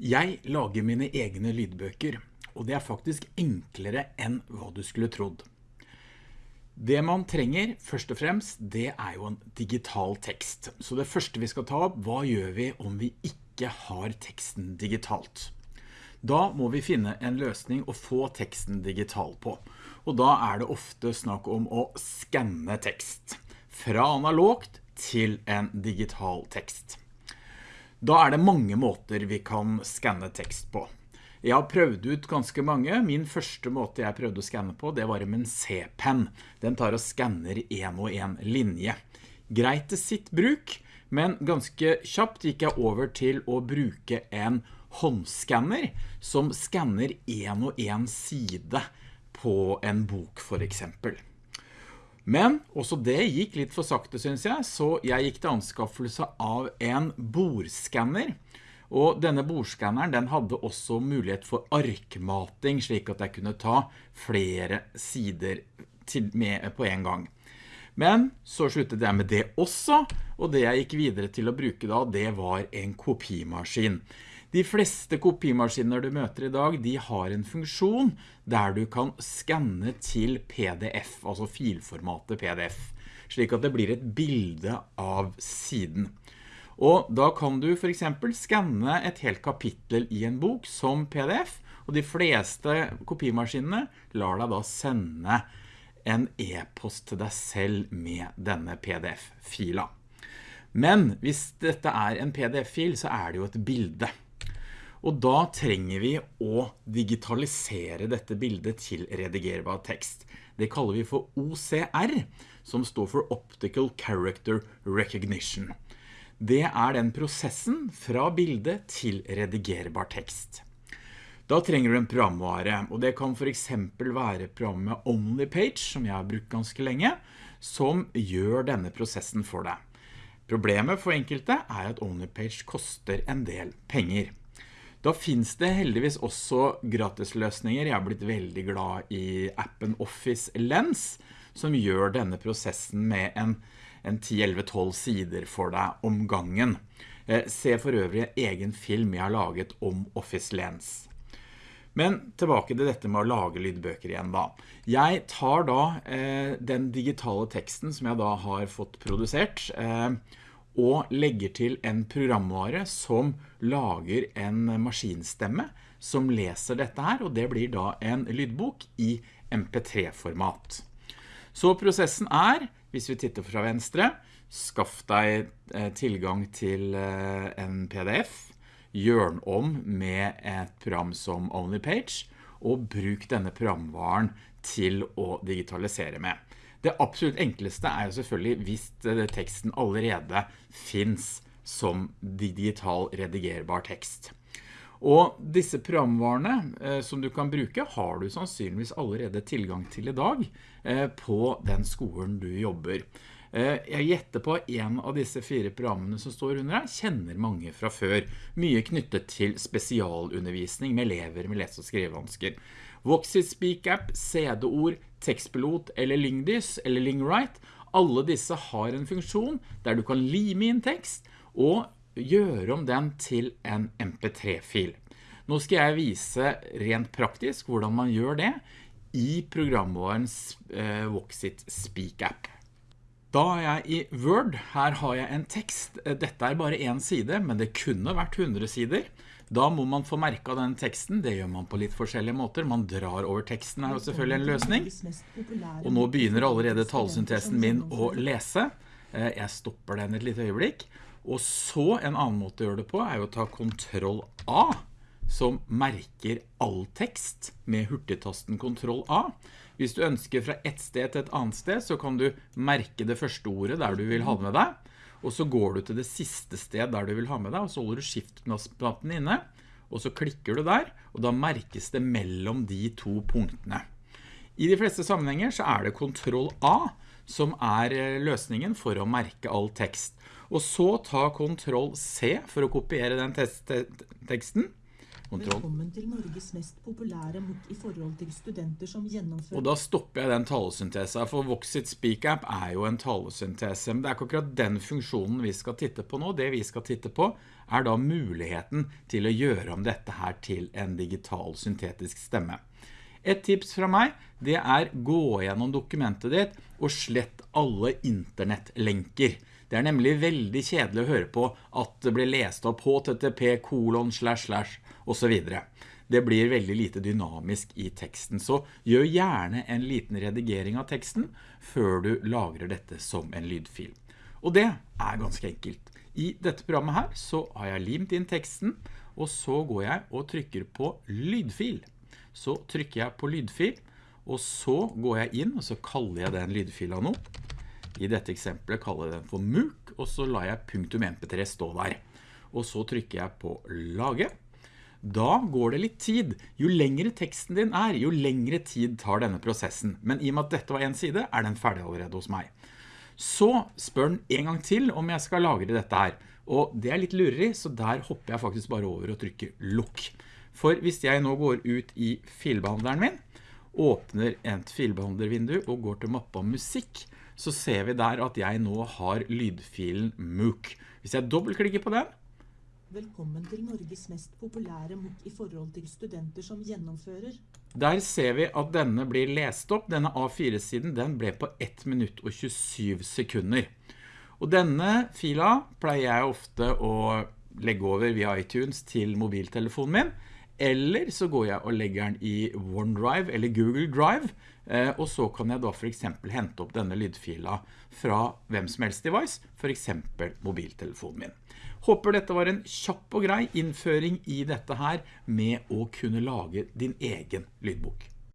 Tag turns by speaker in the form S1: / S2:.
S1: Jeg lager mine egne lydbøker, og det er faktisk enklere enn hva du skulle trodd. Det man trenger, først og fremst, det er jo en digital tekst. Så det første vi skal ta opp, hva gjør vi om vi ikke har teksten digitalt? Da må vi finne en løsning å få teksten digital på. Og da er det ofte snakk om å skanne tekst. Fra analogt til en digital tekst. Da er det mange måter vi kan skanne tekst på. Jeg har prøvd ut ganske mange. Min første måte jeg prøvde å skanne på, det var med en C-pen. Den tar og skanner en og en linje. Greit til sitt bruk, men ganske kjapt gikk jeg over til å bruke en håndskanner som skanner en og en side på en bok for eksempel. Men også det gikk litt for sakte, synes jeg, så jeg gikk til anskaffelse av en bordskanner. Og denne bordskanneren den hadde også mulighet for arkmating, slik at jeg kunne ta flere sider med på en gang. Men så sluttet jeg med det også, og det jeg gikk videre til å bruke da, det var en kopimaskin. De fleste kopimaskiner du møter i dag, de har en funksjon der du kan skanne til PDF, altså filformatet PDF, slik at det blir et bilde av siden. Og da kan du for eksempel skanne et helt kapittel i en bok som PDF, og de fleste kopimaskinene lar deg da sende en e-post til deg selv med denne PDF-fila. Men hvis dette er en PDF-fil, så er det jo et bilde. Og da trenger vi å digitalisere dette bildet til redigerbar tekst. Det kaller vi for OCR, som står for Optical Character Recognition. Det er den prosessen fra bildet til redigerbar tekst. Da trenger du en programvare, og det kan for eksempel være programmet OnlyPage, som jeg har brukt ganske lenge, som gjør denne prosessen for deg. Problemet for enkelte er at OnlyPage koster en del penger. Da finns det heldigvis også gratisløsninger. Jeg har blitt veldig glad i appen Office Lens, som gjør denne prosessen med en, en 10-11-12 sider for deg om gangen. Eh, se for øvrig egen film jeg har laget om Office Lens. Men tilbake til dette med å lage lydbøker igjen da. Jeg tar da eh, den digitale teksten som jeg da har fått produsert, eh, og legger til en programvare som lager en maskinstemme som leser dette her, og det blir da en lydbok i MP3-format. Så prosessen er, hvis vi titter fra venstre, skaff deg eh, tilgang til eh, en PDF, gjør den om med et program som OnlyPage, og bruk denne programvaren til å digitalisere med. Det absolutt enkleste er jo selvfølgelig hvis eh, teksten allerede finns som digital redigerbar tekst. Og disse programvarene eh, som du kan bruke har du sannsynligvis allerede tilgang til i dag eh, på den skolen du jobber. Jeg gjetter på en av disse fire programmene som står under her, kjenner mange fra før. Mye knyttet til spesialundervisning med elever med lese- og skrivevansker. Voxit Speak App, CD-ord, tekstpilot eller Lingdys eller Lingwrite, alle disse har en funksjon der du kan lime inn tekst og gjøre om den til en mp3-fil. Nå skal jeg vise rent praktisk hvordan man gjør det i programvarens eh, Voxit Speak App. Da er jeg i Word. Her har jeg en tekst. Dette er bare en side, men det kunne vært 100 sider. Da må man få merke av den teksten, det gjør man på litt forskjellige måter. Man drar over teksten er jo selvfølgelig en løsning. Og nå begynner allerede talsyntesen min å lese. Eh, jeg stopper den et litt øyeblikk. Og så en annen måte å gjøre det på er å ta Ctrl A, som merker all tekst med hurtigtasten Ctrl A. Hvis du ønsker fra et sted til et annet sted, så kan du merke det første ordet der du vil ha med deg og så går du til det siste sted der du vil ha med deg, og så holder du skift-knappen inne, og så klikker du der, og da merkes det mellom de to punktene. I de fleste sammenhenger så er det Ctrl A som er eh, løsningen for å merke all tekst. Og så ta Ctrl C for å kopiere den teksten. Kontroll.
S2: Velkommen til Norges mest populære MOOC i forhold til studenter som gjennomfører
S1: Og da stopper jeg den talesyntesa, for Voxit Speak App er jo en talesyntese, men det er ikke akkurat den funksjonen vi skal titte på nå. Det vi skal titte på er da muligheten til å gjøre om dette her til en digital syntetisk stemme. Et tips fra meg, det er gå gjennom dokumentet ditt og slett alle internettlenker. Det er nemlig veldig kjedelig å høre på at det blir lest opp http kolon slash slash og så videre. Det blir veldig lite dynamisk i teksten, så gjør gjerne en liten redigering av teksten før du lagrer dette som en lydfil. Og det er ganske enkelt. I dette programmet her så har jeg limt inn teksten, og så går jeg og trykker på lydfil. Så trykker jeg på lydfil, og så går jeg inn, og så kaller jeg den lydfila nå. I dette eksempelet kaller jeg den for MOOC, og så lar jeg punktum mp3 stå der. Og så trykker jeg på lage. Da går det litt tid. Jo lengre teksten din er, jo lengre tid tar denne prosessen. Men i og med at dette var en side, er den ferdig allerede hos meg. Så spør den en gang til om jeg skal lagre dette her. Og det er litt lurig, så der hopper jeg faktisk bare over og trykker lukk. For hvis jeg nå går ut i filbehandleren min, åpner et filbehandlervindu og går til mappa musikk, så ser vi der at jeg nå har lydfilen MOOC. Hvis jeg dobbeltklikker på den,
S2: Velkommen til Norges mest populære MOOC i forhold til studenter som gjennomfører.
S1: der ser vi at denne blir lest opp. Denne A4-siden den ble på 1 minutt og 27 sekunder. Og denne fila pleier jeg ofte å legge over via iTunes til mobiltelefonen min, eller så går jeg og legger den i OneDrive eller Google Drive, eh, og så kan jeg da for eksempel hente opp denne lydfila fra hvem som helst device, for eksempel mobiltelefonen min. Håper dette var en kjapp og grei innføring i dette her med å kunne lage din egen lydbok.